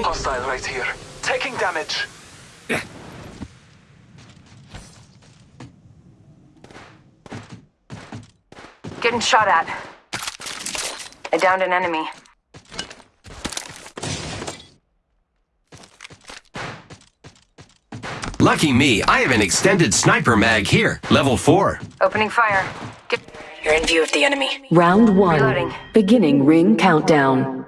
Hostile right here. Taking damage. Getting shot at. I downed an enemy. Lucky me, I have an extended sniper mag here, level 4. Opening fire. Get You're in view of the enemy. Round one. Reloading. Beginning ring countdown.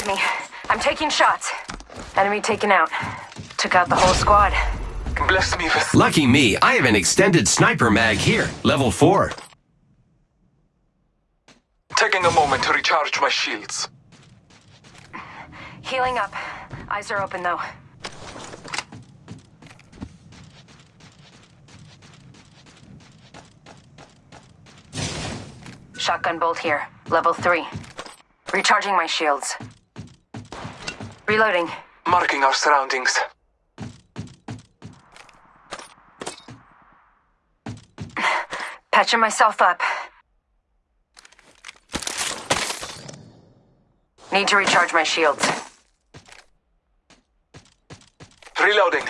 They me. I'm taking shots. Enemy taken out. Took out the whole squad. Bless me with Lucky me, I have an extended sniper mag here, level 4. taking a moment to recharge my shields. Healing up. Eyes are open though. Shotgun bolt here. Level 3. Recharging my shields. Reloading. Marking our surroundings. Patching myself up. Need to recharge my shields. Reloading.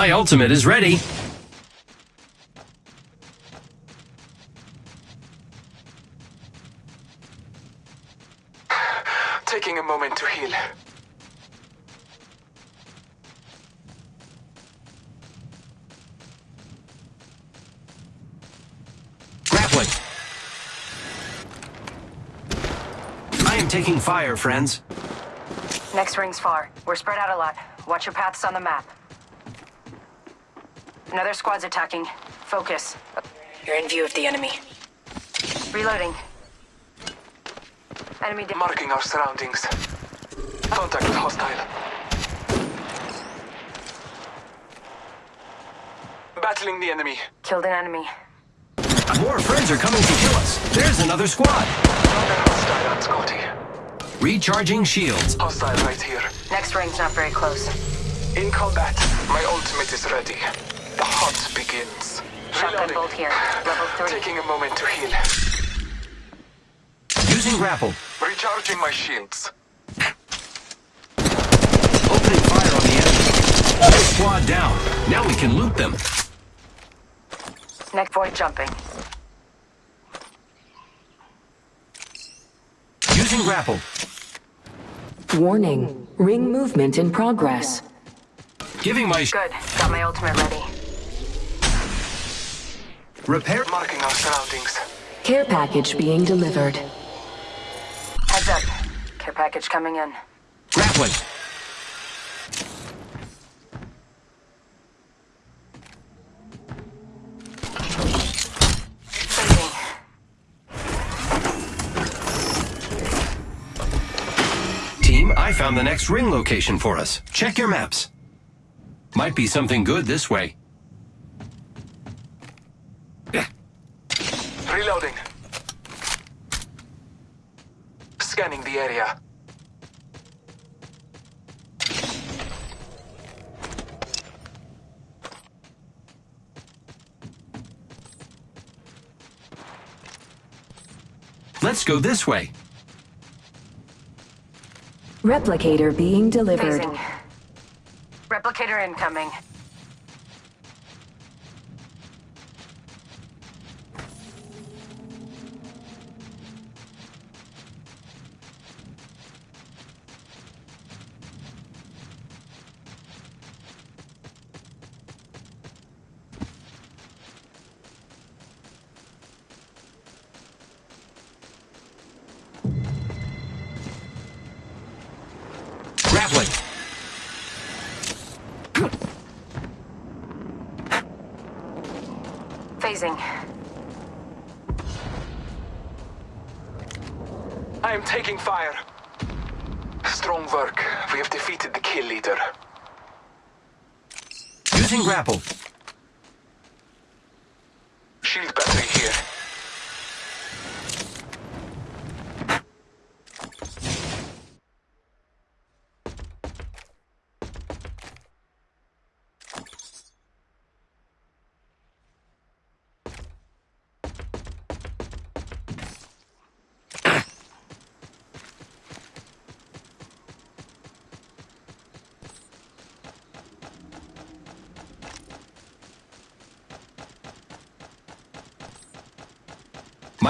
My ultimate is ready. Taking a moment to heal. Grappling. I am taking fire, friends. Next ring's far. We're spread out a lot. Watch your paths on the map. Another squad's attacking. Focus. You're in view of the enemy. Reloading. Enemy down. Marking our surroundings. Contact with hostile. Battling the enemy. Killed an enemy. More friends are coming to kill us. There's another squad. Hostile on Scotty. Recharging shields. Hostile right here. Next ring's not very close. In combat. My ultimate is ready. The begins. Shotgun bolt here. Level 3. Taking a moment to heal. Using grapple. Recharging my shields. Opening fire on the enemy. Squad down. Now we can loot them. Next void jumping. Using grapple. Warning. Ring movement in progress. Giving my sh- Good. Got my ultimate ready. Repair. Marking our surroundings. Care package being delivered. Heads up. Care package coming in. Grappling. Saving. Team, I found the next ring location for us. Check your maps. Might be something good this way. Scanning the area. Let's go this way. Replicator being delivered. Phasing. Replicator incoming. Grappling. Phasing. I am taking fire. Strong work. We have defeated the kill leader. Using grapple. Shield battery here.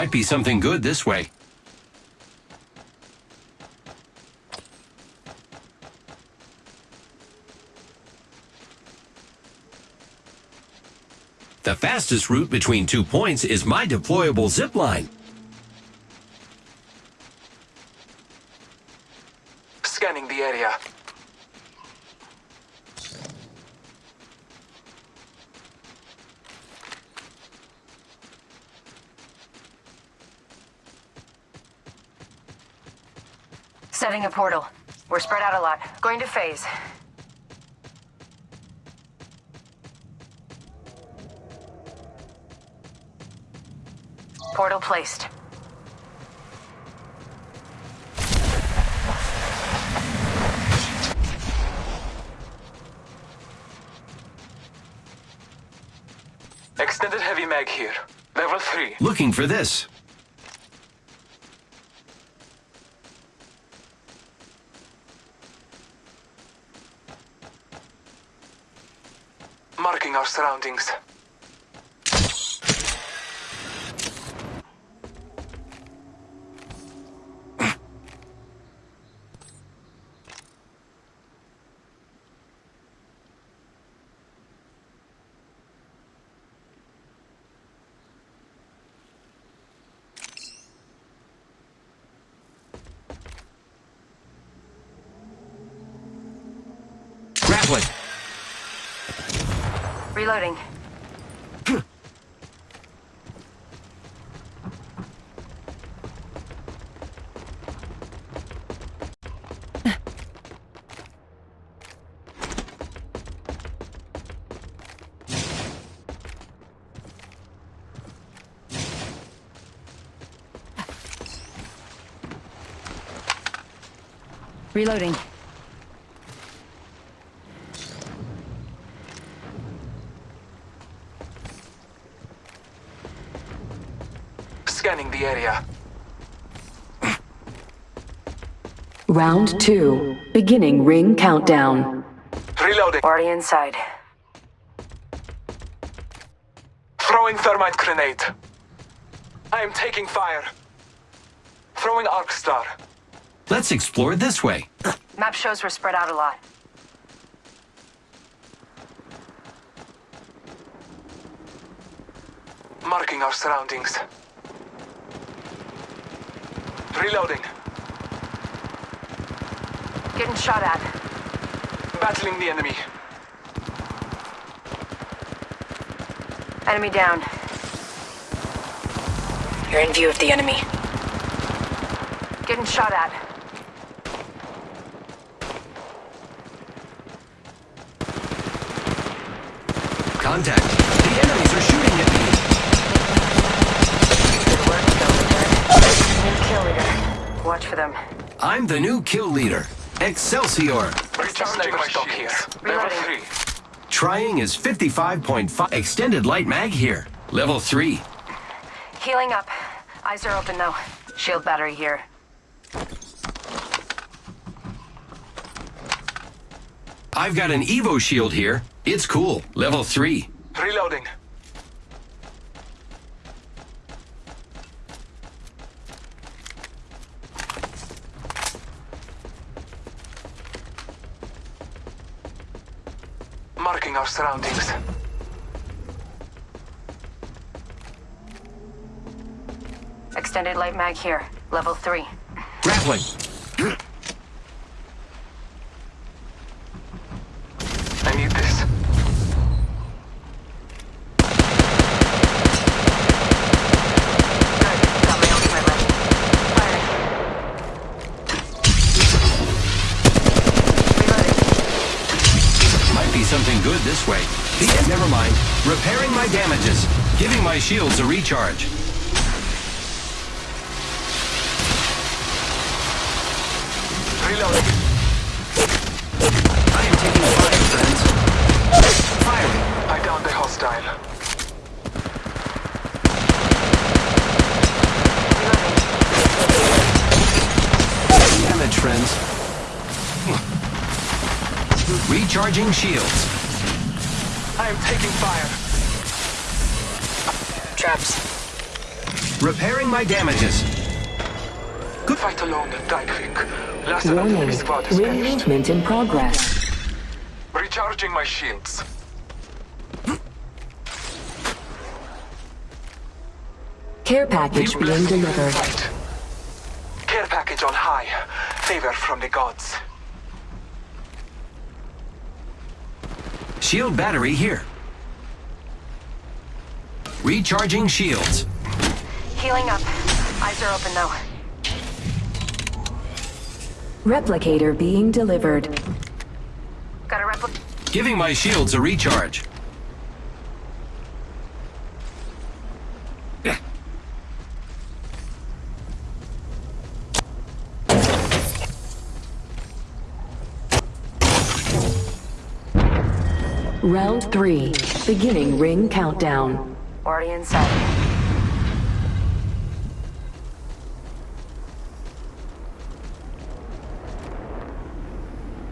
Might be something good this way. The fastest route between two points is my deployable zip line. Scanning the area. Setting a portal. We're spread out a lot. Going to phase. Portal placed. Extended heavy mag here. Level 3. Looking for this. Marking our surroundings. Grappling. Reloading. Reloading. Scanning the area. Round two. Beginning ring countdown. Reloading. Already inside. Throwing thermite grenade. I am taking fire. Throwing arc star. Let's explore this way. Map shows we're spread out a lot. Marking our surroundings. Reloading. Getting shot at. Battling the enemy. Enemy down. You're in view of the enemy. Getting shot at. Contact. The enemies are shooting at me. Good work, kill leader. New kill leader. Watch for them. I'm the new kill leader. Excelsior. Recharging my stock here. Level 3. Trying is 55.5. Extended light mag here. Level 3. Healing up. Eyes are open though. Shield battery here. I've got an Evo shield here. It's cool. Level 3. Reloading. Marking our surroundings. Extended light mag here. Level 3. Grappling. My damages. Giving my shields a recharge. Reloading. I am taking fire, friends. Firing. I downed the hostile. Damage, friends. Recharging shields. I am taking fire. Traps. Repairing my damages. Good fight alone, died quick. Last of the enemy Warning. squad is Ring finished. movement in progress. Recharging my shields. Care package Be being delivered. fight. Care package on high. Favor from the gods. Shield battery here. Recharging shields. Healing up. Eyes are open though. Replicator being delivered. Got a repli- Giving my shields a recharge. Round three. Beginning ring countdown. Already inside.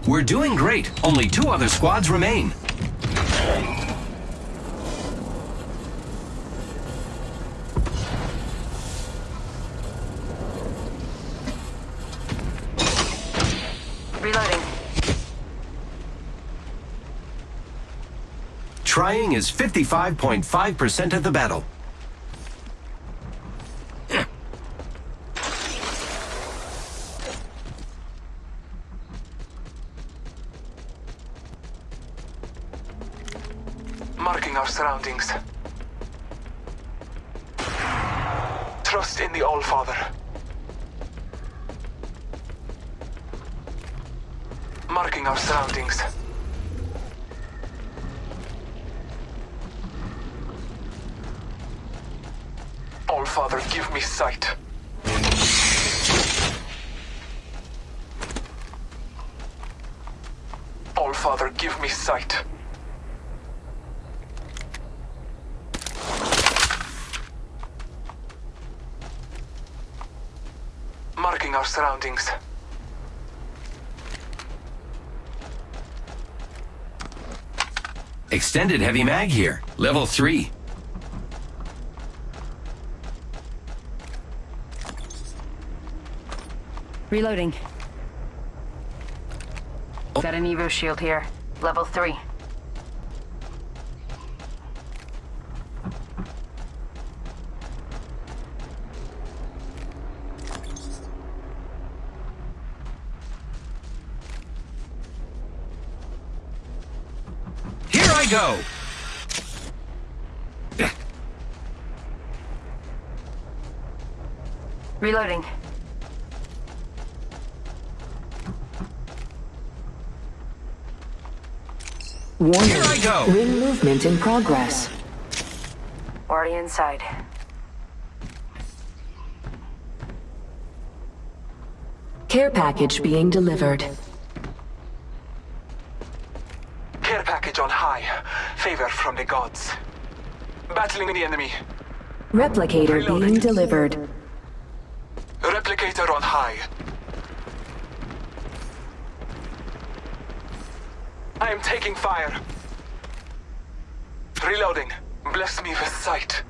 We're doing great. Only two other squads remain. Reloading. Trying is 55.5% of the battle. Marking our surroundings. Trust in the All-Father. Marking our surroundings. All-Father, give me sight. All-Father, give me sight. Marking our surroundings. Extended heavy mag here. Level 3. Reloading. Oh. Got an Evo shield here. Level 3. Here I go! Reloading. Warning. Here I go! Ring movement in progress. Already inside. Care package being delivered. Care package on high. Favor from the gods. Battling the enemy. Replicator Reloading. being delivered. Replicator on high. I am taking fire. Reloading. Bless me with sight.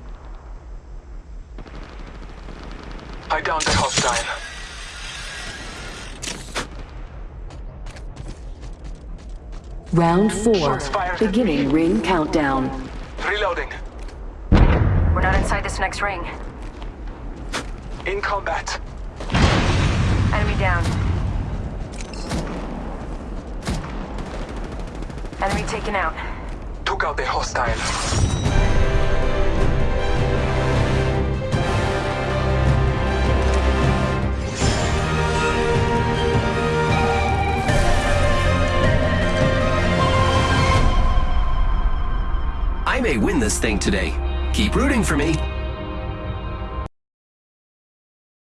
I downed the hostile. Round four. Beginning ring countdown. Reloading. We're not inside this next ring. In combat. Enemy down. Enemy taken out. Took out the hostile. I may win this thing today. Keep rooting for me.